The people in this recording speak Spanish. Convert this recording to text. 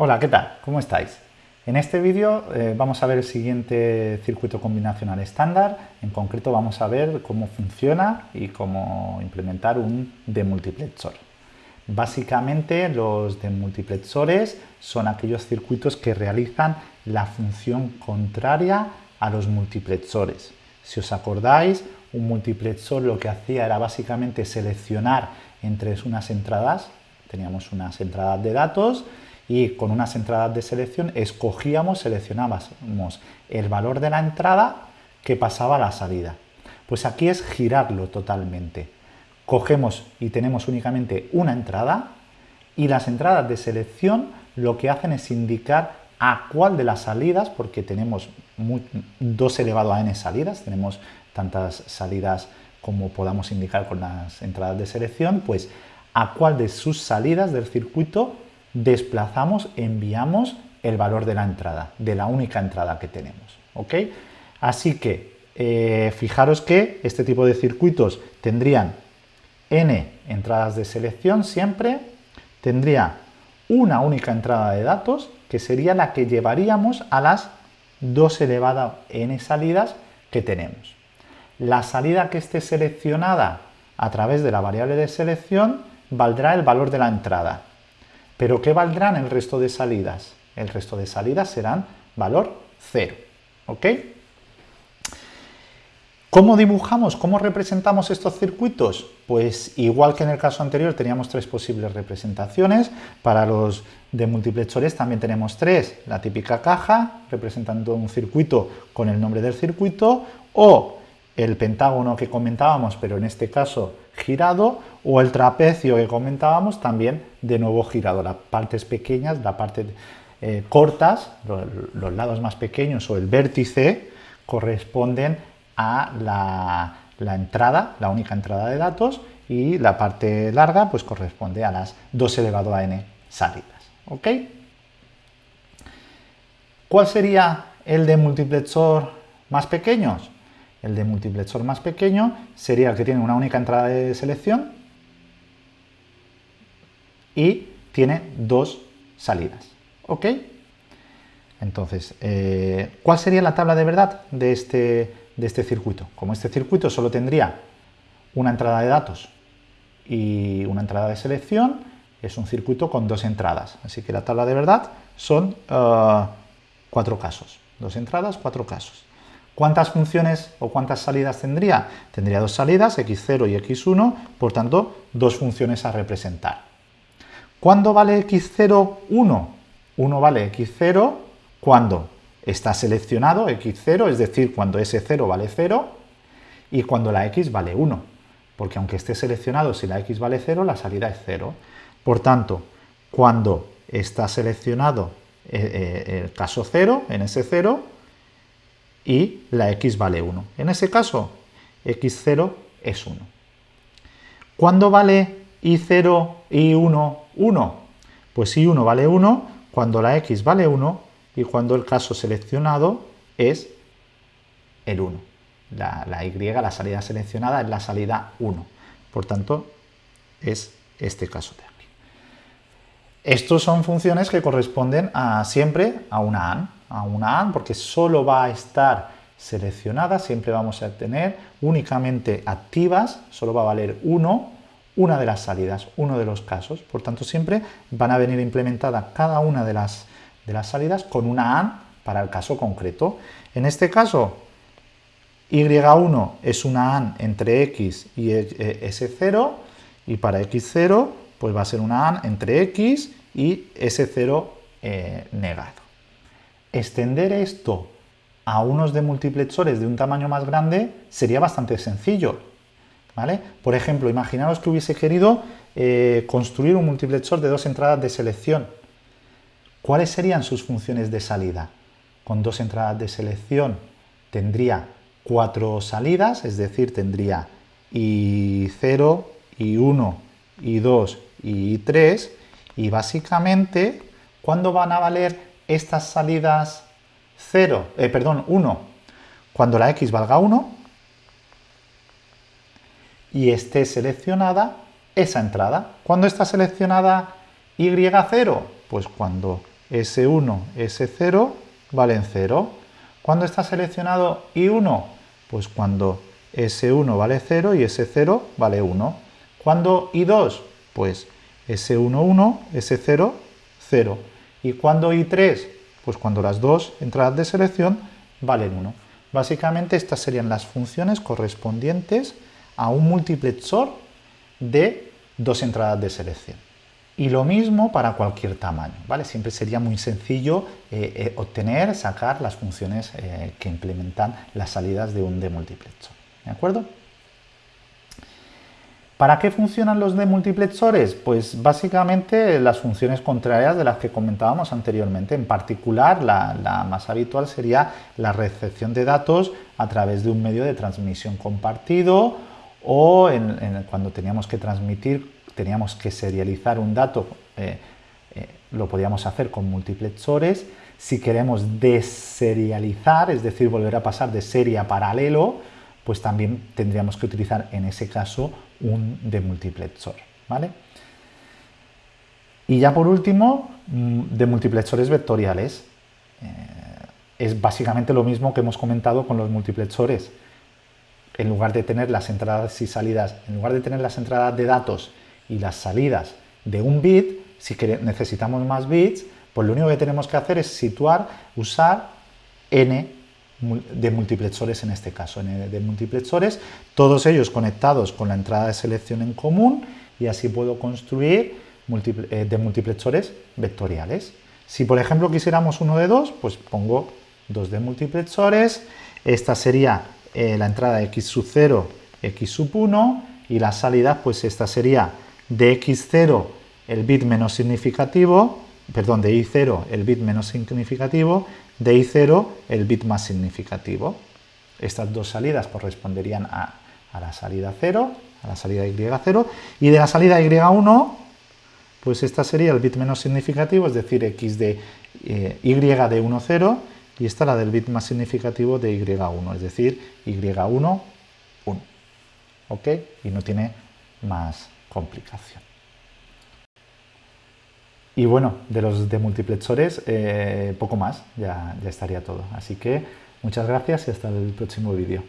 Hola, ¿qué tal? ¿Cómo estáis? En este vídeo eh, vamos a ver el siguiente circuito combinacional estándar, en concreto vamos a ver cómo funciona y cómo implementar un demultiplexor. Básicamente los demultiplexores son aquellos circuitos que realizan la función contraria a los multiplexores. Si os acordáis, un multiplexor lo que hacía era básicamente seleccionar entre unas entradas, teníamos unas entradas de datos, y con unas entradas de selección escogíamos, seleccionábamos el valor de la entrada que pasaba a la salida. Pues aquí es girarlo totalmente. Cogemos y tenemos únicamente una entrada y las entradas de selección lo que hacen es indicar a cuál de las salidas, porque tenemos 2 elevado a n salidas, tenemos tantas salidas como podamos indicar con las entradas de selección, pues a cuál de sus salidas del circuito desplazamos, enviamos el valor de la entrada, de la única entrada que tenemos. ¿ok? Así que eh, fijaros que este tipo de circuitos tendrían n entradas de selección siempre, tendría una única entrada de datos, que sería la que llevaríamos a las 2 elevado a n salidas que tenemos. La salida que esté seleccionada a través de la variable de selección valdrá el valor de la entrada. ¿Pero qué valdrán el resto de salidas? El resto de salidas serán valor 0. ¿Ok? ¿Cómo dibujamos? ¿Cómo representamos estos circuitos? Pues igual que en el caso anterior teníamos tres posibles representaciones, para los de multiplexores también tenemos tres. La típica caja, representando un circuito con el nombre del circuito, o el pentágono que comentábamos, pero en este caso girado, o el trapecio que comentábamos también de nuevo girado. Las partes pequeñas, las partes eh, cortas, los, lados más pequeños o el vértice corresponden a la, entrada, la única entrada de datos, y la parte larga pues corresponde a las 2 elevado a n salidas. ¿ok? ¿Cuál sería el de multiplexor más pequeños? El de multiplexor más pequeño sería el que tiene una única entrada de selección y tiene dos salidas. ¿Ok? Entonces, eh, ¿cuál sería la tabla de verdad de este, de este circuito? Como este circuito solo tendría una entrada de datos y una entrada de selección, es un circuito con dos entradas. Así que la tabla de verdad son eh, cuatro casos. Dos entradas, cuatro casos. ¿Cuántas funciones o cuántas salidas tendría? Tendría dos salidas, x0 y x1, por tanto, dos funciones a representar. ¿Cuándo vale x0, 1? 1 vale x0 cuando está seleccionado x0, es decir, cuando s0 vale 0, y cuando la x vale 1, porque aunque esté seleccionado, si la x vale 0, la salida es 0. Por tanto, cuando está seleccionado eh, eh, el caso 0, en ese 0, y la x vale 1. En ese caso, x0 es 1. ¿Cuándo vale i0, i1, 1? Pues i1 vale 1 cuando la x vale 1 y cuando el caso seleccionado es el 1. La, la y, la salida seleccionada, es la salida 1. Por tanto, es este caso de aquí. Estos son funciones que corresponden a, siempre a una AND a una AND porque solo va a estar seleccionada, siempre vamos a tener únicamente activas, solo va a valer uno, una de las salidas, uno de los casos, por tanto siempre van a venir implementadas cada una de las, de las salidas con una AND para el caso concreto. En este caso, Y1 es una AND entre X y S0 y para X0 pues va a ser una AND entre X y S0 eh, negado. Extender esto a unos de multiplexores de un tamaño más grande sería bastante sencillo. ¿vale? Por ejemplo, imaginaos que hubiese querido eh, construir un multiplexor de dos entradas de selección. ¿Cuáles serían sus funciones de salida? Con dos entradas de selección tendría cuatro salidas, es decir, tendría I0, I1, I2 y I3, y básicamente, ¿cuándo van a valer estas salidas 0, eh, perdón, 1, cuando la x valga 1 y esté seleccionada esa entrada. ¿Cuándo está seleccionada y0? Pues cuando S1, S0 valen 0. ¿Cuándo está seleccionado I1? Pues cuando S1 vale 0 y S0 vale 1. ¿Cuándo I2? Pues S1, 1, S0, 0. ¿Y cuándo I3? Pues cuando las dos entradas de selección valen 1. Básicamente estas serían las funciones correspondientes a un multiplexor de dos entradas de selección. Y lo mismo para cualquier tamaño, ¿vale? Siempre sería muy sencillo eh, eh, obtener, sacar las funciones eh, que implementan las salidas de un demultiplexor, ¿de acuerdo? ¿Para qué funcionan los demultiplexores? Pues básicamente las funciones contrarias de las que comentábamos anteriormente. En particular, la, más habitual sería la recepción de datos a través de un medio de transmisión compartido o cuando teníamos que transmitir, teníamos que serializar un dato, eh, eh, lo podíamos hacer con multiplexores. Si queremos deserializar, es decir, volver a pasar de serie a paralelo, pues también tendríamos que utilizar en ese caso un demultiplexor. ¿vale? Y ya por último, mm, demultiplexores vectoriales. Eh, es básicamente lo mismo que hemos comentado con los multiplexores. En lugar de tener las entradas y salidas, en lugar de tener las entradas de datos y las salidas de un bit, si necesitamos más bits, pues lo único que tenemos que hacer es situar, usar n de multiplexores en este caso, de multiplexores, todos ellos conectados con la entrada de selección en común y así puedo construir eh, de multiplexores vectoriales. Si por ejemplo quisiéramos uno de dos, pues pongo dos de multiplexores, esta sería eh, la entrada de x sub 0, x sub 1 y la salida pues esta sería de x0 el bit menos significativo, perdón, de y0 el bit menos significativo de I0 el bit más significativo. Estas dos salidas corresponderían a, la salida 0, a la salida Y0, y de la salida Y1, pues esta sería el bit menos significativo, es decir, X de eh, Y de 1, 0, y esta la del bit más significativo de Y1, es decir, Y1, 1. ¿Ok? Y no tiene más complicación. Y bueno, de los demultiplexores, eh, poco más, ya, ya estaría todo. Así que muchas gracias y hasta el próximo vídeo.